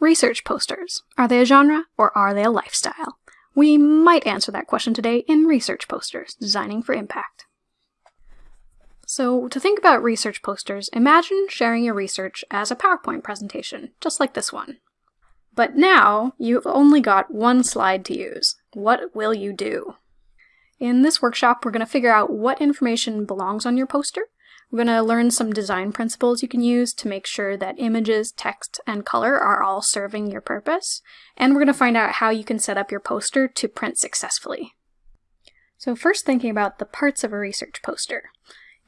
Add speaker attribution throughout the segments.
Speaker 1: Research posters. Are they a genre or are they a lifestyle? We might answer that question today in Research Posters, Designing for Impact. So, to think about research posters, imagine sharing your research as a PowerPoint presentation, just like this one. But now, you've only got one slide to use. What will you do? In this workshop, we're going to figure out what information belongs on your poster, we're going to learn some design principles you can use to make sure that images, text, and color are all serving your purpose. And we're going to find out how you can set up your poster to print successfully. So first thinking about the parts of a research poster.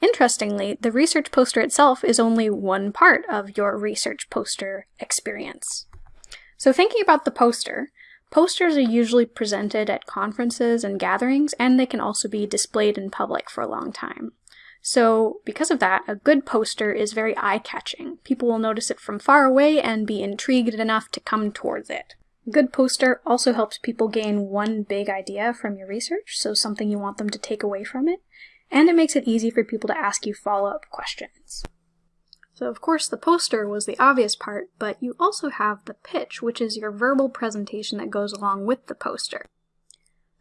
Speaker 1: Interestingly, the research poster itself is only one part of your research poster experience. So thinking about the poster, posters are usually presented at conferences and gatherings, and they can also be displayed in public for a long time. So because of that, a good poster is very eye-catching. People will notice it from far away and be intrigued enough to come towards it. A good poster also helps people gain one big idea from your research, so something you want them to take away from it, and it makes it easy for people to ask you follow-up questions. So of course the poster was the obvious part, but you also have the pitch, which is your verbal presentation that goes along with the poster.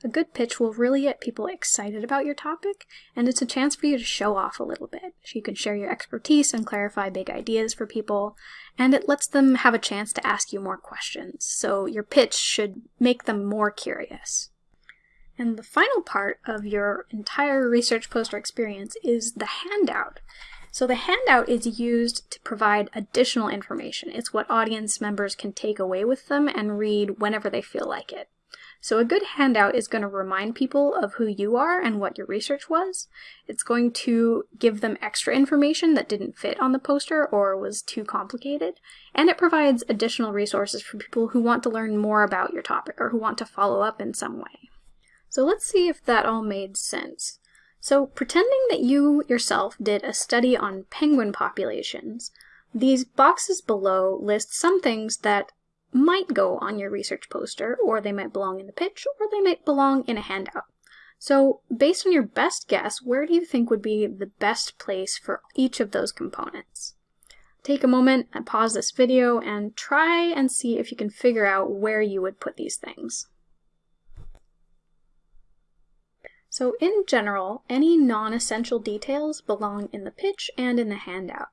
Speaker 1: A good pitch will really get people excited about your topic, and it's a chance for you to show off a little bit. So you can share your expertise and clarify big ideas for people, and it lets them have a chance to ask you more questions. So your pitch should make them more curious. And the final part of your entire research poster experience is the handout. So the handout is used to provide additional information. It's what audience members can take away with them and read whenever they feel like it. So a good handout is going to remind people of who you are and what your research was. It's going to give them extra information that didn't fit on the poster or was too complicated. And it provides additional resources for people who want to learn more about your topic or who want to follow up in some way. So let's see if that all made sense. So pretending that you yourself did a study on penguin populations, these boxes below list some things that might go on your research poster, or they might belong in the pitch, or they might belong in a handout. So based on your best guess, where do you think would be the best place for each of those components? Take a moment and pause this video and try and see if you can figure out where you would put these things. So in general, any non-essential details belong in the pitch and in the handout.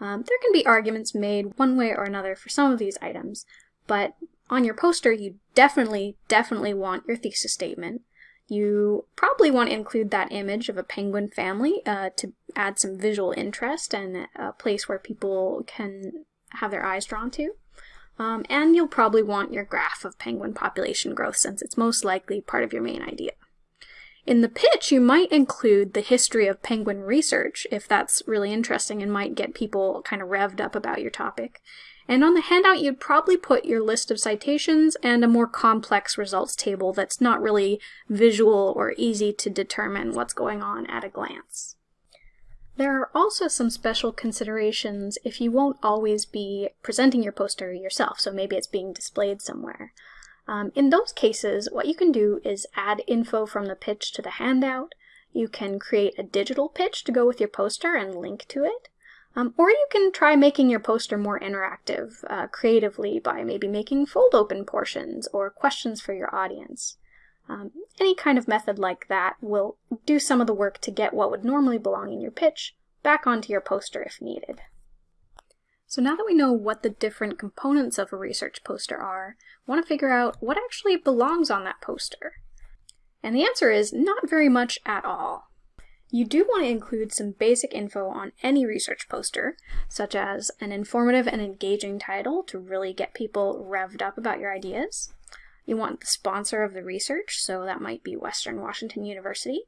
Speaker 1: Um, there can be arguments made one way or another for some of these items, but on your poster, you definitely, definitely want your thesis statement. You probably want to include that image of a penguin family uh, to add some visual interest and a place where people can have their eyes drawn to. Um, and you'll probably want your graph of penguin population growth since it's most likely part of your main idea. In the pitch, you might include the history of penguin research if that's really interesting and might get people kind of revved up about your topic. And on the handout, you'd probably put your list of citations and a more complex results table that's not really visual or easy to determine what's going on at a glance. There are also some special considerations if you won't always be presenting your poster yourself, so maybe it's being displayed somewhere. Um, in those cases, what you can do is add info from the pitch to the handout. You can create a digital pitch to go with your poster and link to it. Um, or you can try making your poster more interactive uh, creatively by maybe making fold open portions or questions for your audience. Um, any kind of method like that will do some of the work to get what would normally belong in your pitch back onto your poster if needed. So now that we know what the different components of a research poster are, I want to figure out what actually belongs on that poster. And the answer is not very much at all. You do want to include some basic info on any research poster, such as an informative and engaging title to really get people revved up about your ideas. You want the sponsor of the research, so that might be Western Washington University.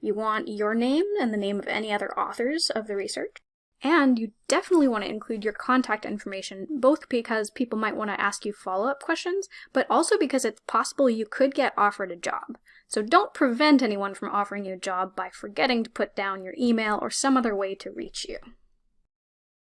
Speaker 1: You want your name and the name of any other authors of the research. And you definitely want to include your contact information, both because people might want to ask you follow-up questions, but also because it's possible you could get offered a job. So don't prevent anyone from offering you a job by forgetting to put down your email or some other way to reach you.